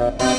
Bye.